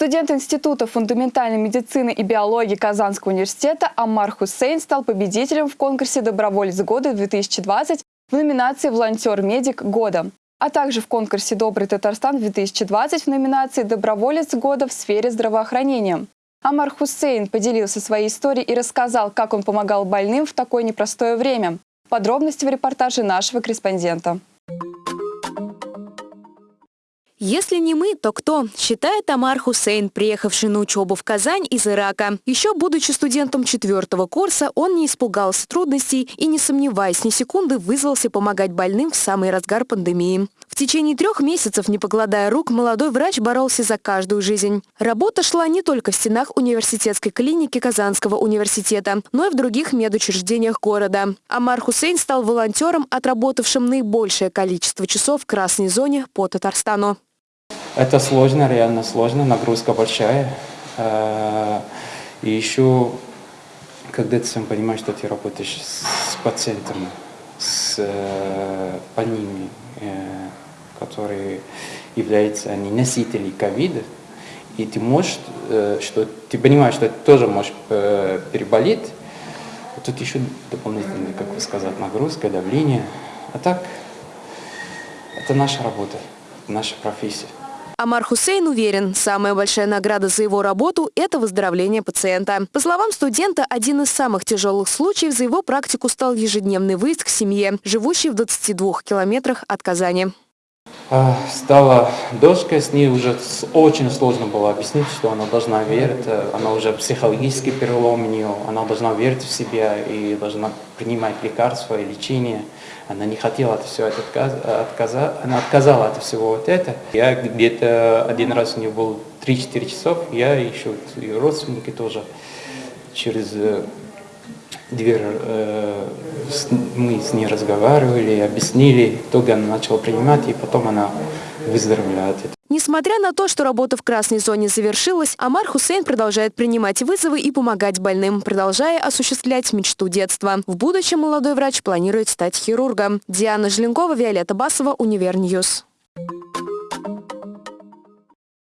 Студент Института фундаментальной медицины и биологии Казанского университета Амар Хусейн стал победителем в конкурсе «Доброволец года-2020» в номинации «Волонтер-медик года», а также в конкурсе «Добрый Татарстан-2020» в номинации «Доброволец года в сфере здравоохранения». Амар Хусейн поделился своей историей и рассказал, как он помогал больным в такое непростое время. Подробности в репортаже нашего корреспондента. Если не мы, то кто? Считает Амар Хусейн, приехавший на учебу в Казань из Ирака. Еще будучи студентом четвертого курса, он не испугался трудностей и, не сомневаясь ни секунды, вызвался помогать больным в самый разгар пандемии. В течение трех месяцев, не покладая рук, молодой врач боролся за каждую жизнь. Работа шла не только в стенах университетской клиники Казанского университета, но и в других медучреждениях города. Амар Хусейн стал волонтером, отработавшим наибольшее количество часов в красной зоне по Татарстану. Это сложно, реально сложно, нагрузка большая. Э, и еще, когда ты сам понимаешь, что ты работаешь с пациентами, с э, больными, э, которые являются они носители ковида, и ты можешь, что ты понимаешь, что ты тоже можешь переболеть, тут еще дополнительная, как вы сказать, нагрузка, давление. А так, это наша работа, наша профессия. Амар Хусейн уверен, самая большая награда за его работу – это выздоровление пациента. По словам студента, один из самых тяжелых случаев за его практику стал ежедневный выезд к семье, живущей в 22 километрах от Казани. А, стала дочка, с ней уже очень сложно было объяснить, что она должна верить, э, она уже психологический перелом у нее, она должна верить в себя и должна принимать лекарства и лечение. Она не хотела от всего это отказа, она отказала от всего вот это. Я где-то один раз у нее был 3-4 часов, я еще ее родственники тоже через э, дверь э, мы с ней разговаривали, объяснили, итоге она начала принимать, и потом она выздоровела от этого. Несмотря на то, что работа в красной зоне завершилась, Амар Хусейн продолжает принимать вызовы и помогать больным, продолжая осуществлять мечту детства. В будущем молодой врач планирует стать хирургом. Диана Желенкова, Виолетта Басова, Univer News.